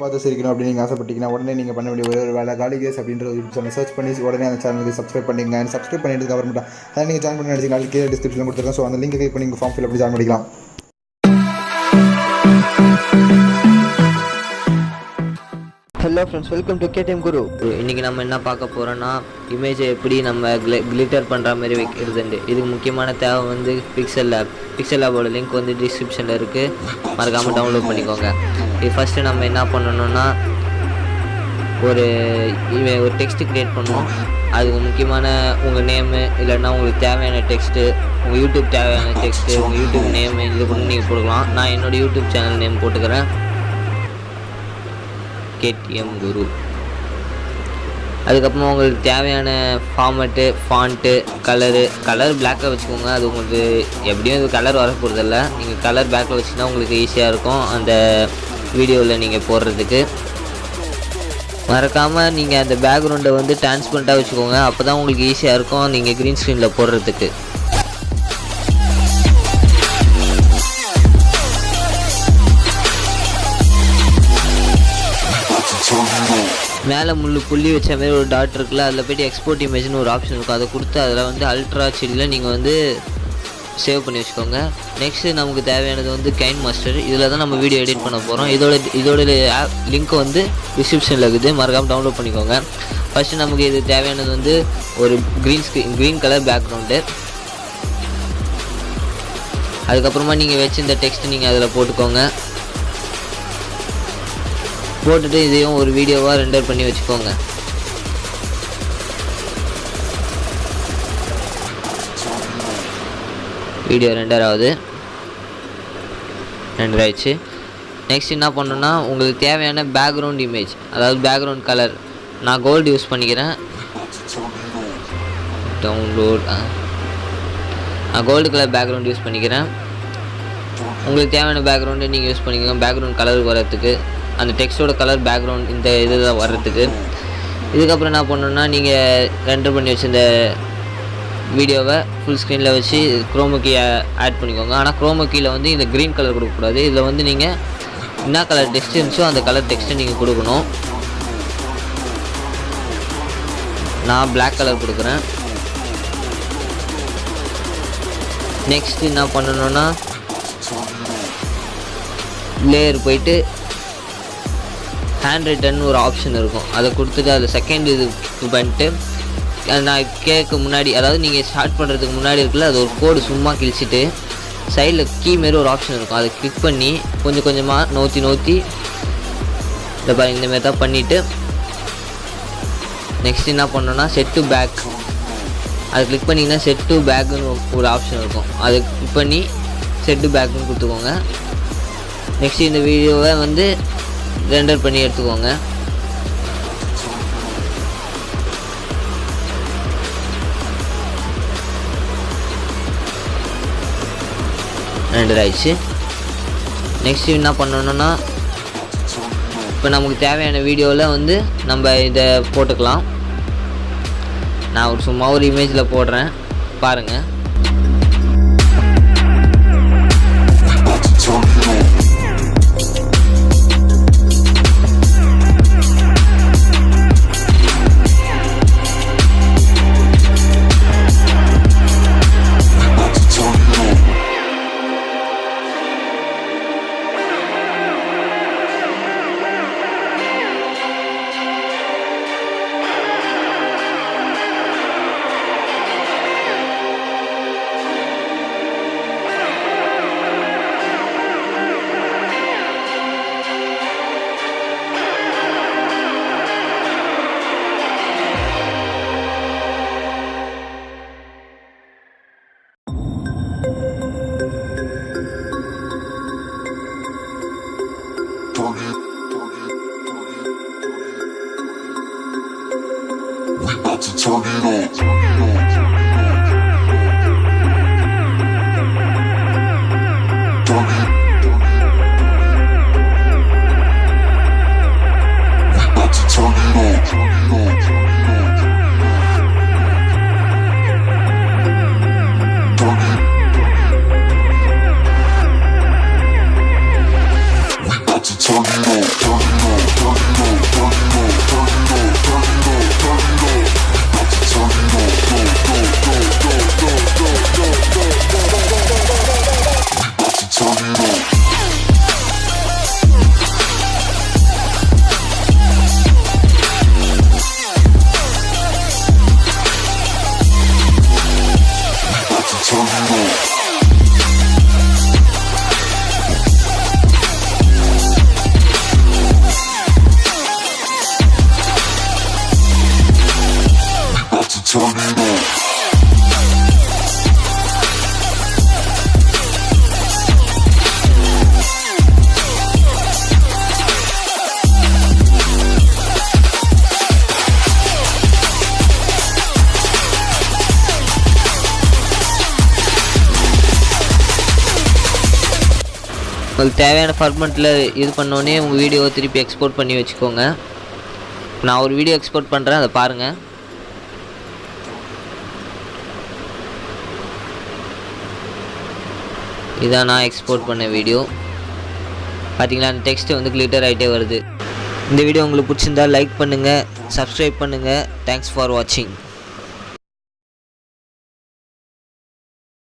பார்த்து சிரிக்கணும் அப்படின்னு நீங்கள் ஆசைப்பட்டீங்கன்னா உடனே நீங்கள் பண்ண வேண்டிய ஒரே ஒரு வேலை காலி கேஸ் அப்படின்ற ஒரு சேனல் சர்ச் பண்ணி உடனே அந்த சேனலுக்கு சப்ஸ்கிரைப் பண்ணிங்க சப்ஸ்கிரைப் பண்ணிட்டு அப்புறமேட்டா அதை நீங்கள் ஜாயின் பண்ணி நினச்சிங்க அதுக்கு டிஸ்கிரிப்ஷனில் கொடுத்துருக்கேன். ஸோ அந்த லிங்க் கிளிக் பண்ணி நீங்கள் ஃபார்ம் ஃபில் அப்படி ஜாயின் பண்ணிக்கலாம். Hello friends welcome to KTM Guru இன்றைக்கி நம்ம என்ன பார்க்க போகிறோன்னா இமேஜை எப்படி நம்ம க்ளி கிளிட்டர் பண்ணுற மாதிரி வைக்கிறதுண்டு இதுக்கு முக்கியமான தேவை வந்து பிக்சல் லேப் பிக்சல் லேபோட லிங்க் வந்து டிஸ்கிரிப்ஷனில் இருக்குது மறக்காமல் டவுன்லோட் பண்ணிக்கோங்க. இது ஃபஸ்ட்டு நம்ம என்ன பண்ணணும்னா ஒரு ஒரு டெக்ஸ்ட் க்ரியேட் பண்ணுவோம். அதுக்கு முக்கியமான உங்கள் நேமு இல்லைன்னா உங்களுக்கு தேவையான டெக்ஸ்ட்டு உங்கள் யூடியூப் தேவையான டெக்ஸ்ட்டு உங்கள் யூடியூப் நேமு இது பண்ணி நீங்கள் கொடுக்கலாம் நான் என்னோடய யூடியூப் சேனல் நேம் போட்டுக்கிறேன். கேடிஎம் குரு. அதுக்கப்புறமா உங்களுக்கு தேவையான ஃபார்மேட்டு ஃபாண்ட்டு கலரு கலர் பிளாக்காக வச்சுக்கோங்க. அது உங்களுக்கு எப்படியும் இது கலர் வர போகிறதில்ல நீங்கள் கலர் பேக்கில் வச்சுன்னா உங்களுக்கு ஈஸியாக இருக்கும் அந்த வீடியோவில் நீங்கள் போடுறதுக்கு. மறக்காமல் நீங்கள் அந்த பேக்ரவுண்டை வந்து டிரான்ஸ்பரண்ட்டாக வச்சுக்கோங்க. அப்போ தான் உங்களுக்கு ஈஸியாக இருக்கும். நீங்கள் க்ரீன் ஸ்க்ரீனில் போடுறதுக்கு. மேலே முள்ளு புள்ளி வச்ச மாதிரி ஒரு டாட் இருக்குல்ல அதில் போய்ட்டு எக்ஸ்போர்ட் இமேஜ்னு ஒரு ஆப்ஷன் இருக்கும். அதை கொடுத்து அதில் வந்து அல்ட்ரா சில்லில் நீங்கள் வந்து சேவ் பண்ணி வச்சுக்கோங்க. நெக்ஸ்ட்டு நமக்கு தேவையானது வந்து கைன் மாஸ்டர் இதில் தான் நம்ம வீடியோ எடிட் பண்ண போகிறோம் இதோட இதோட ஆப் லிங்க் வந்து டிஸ்கிரிப்ஷனில் இருக்குது. மறக்காமல் டவுன்லோட் பண்ணிக்கோங்க. ஃபஸ்ட்டு நமக்கு இது தேவையானது வந்து ஒரு green screen green colour background அதுக்கப்புறமா நீங்கள் வச்சு இந்த டெக்ஸ்ட் நீங்கள் அதில் போட்டுக்கோங்க. போட்டுட்டு இதையும் ஒரு வீடியோவாக ரெண்டர் பண்ணி வச்சுக்கோங்க. வீடியோ ரெண்டர் ஆகுது. ரெண்டர் ஆயிடுச்சு. நெக்ஸ்ட் என்ன பண்ணுன்னா உங்களுக்கு தேவையான பேக்ரவுண்ட் இமேஜ் அதாவது பேக்ரவுண்ட் கலர் நான் கோல்டு யூஸ் பண்ணிக்கிறேன். டவுன்லோட் நான் கோல்டு கலர் பேக்ரவுண்ட் யூஸ் பண்ணிக்கிறேன். உங்களுக்கு தேவையான பேக்ரவுண்டு நீங்கள் யூஸ் பண்ணிக்கோங்க. பேக்ரவுண்ட் கலர் வரத்துக்கு அந்த டெக்ஸ்டோட கலர் பேக்ரவுண்ட் இந்த இதில் வர்றதுக்கு. இதுக்கப்புறம் என்ன பண்ணணுன்னா நீங்கள் ரெண்டர் பண்ணி வச்சுருந்த வீடியோவை ஃபுல் ஸ்க்ரீனில் வச்சு குரோமோ ஆட் பண்ணிக்கோங்க. ஆனால் குரோமோ வந்து இந்த க்ரீன் கலர் கொடுக்கக்கூடாது. இதில் வந்து நீங்கள் என்ன கலர் டெக்ஸ்ட் இருந்துச்சோ அந்த கலர் டெக்ஸ்ட்டை நீங்கள் கொடுக்கணும். நான் பிளாக் கலர் கொடுக்குறேன். நெக்ஸ்ட் என்ன பண்ணணும்னா லேயர் போயிட்டு ஹேண்ட் ரைட்டன் ஒரு ஆப்ஷன் இருக்கும். அதை கொடுத்துட்டு அதில் செகண்ட் இது பண்ணிட்டு நான் கேட்க முன்னாடி அதாவது நீங்கள் ஸ்டார்ட் பண்ணுறதுக்கு முன்னாடி இருக்குல்ல அது ஒரு கோடு சும்மா கிழிச்சிட்டு சைடில் கீ மாரி ஒரு ஆப்ஷன் இருக்கும். அதை கிளிக் பண்ணி கொஞ்சம் கொஞ்சமாக நோத்தி நோத்தி இந்த பாருங்க இந்தமாரி தான் பண்ணிவிட்டு நெக்ஸ்ட் என்ன பண்ணோன்னா செட் டு பேக் அதை கிளிக் பண்ணிங்கன்னா செட் டு பேக்குன்னு ஒரு ஆப்ஷன் இருக்கும். அதை கிளிக் பண்ணி செட் டு பேக்குன்னு கொடுத்துக்கோங்க. நெக்ஸ்ட் இந்த வீடியோவை வந்து ரெண்டர் பண்ணி எடுத்துக்கோங்க. ரெண்டர் ஆயிடுச்சு. நெக்ஸ்ட் என்ன பண்ணணும்னா இப்போ நமக்கு தேவையான வீடியோவில் வந்து நம்ம இதை போட்டுக்கலாம். நான் ஒரு சும்மா ஒரு இமேஜில் போடுறேன். பாருங்கள் உங்களுக்கு தேவையான ஃபார்மெட்டில் இது பண்ணோடனே உங்கள் வீடியோவை திருப்பி எக்ஸ்போர்ட் பண்ணி வச்சுக்கோங்க. நான் ஒரு வீடியோ எக்ஸ்போர்ட் பண்ணுறேன் அதை பாருங்கள் இதான் நான் எக்ஸ்போர்ட் பண்ண வீடியோ பார்த்தீங்களா அந்த டெக்ஸ்ட் வந்து கிளிட்டர் ஆகிட்டே வருது. இந்த வீடியோ உங்களுக்கு பிடிச்சிருந்தா லைக் பண்ணுங்கள் சப்ஸ்கிரைப் பண்ணுங்கள் தேங்க்ஸ் ஃபார் வாட்சிங்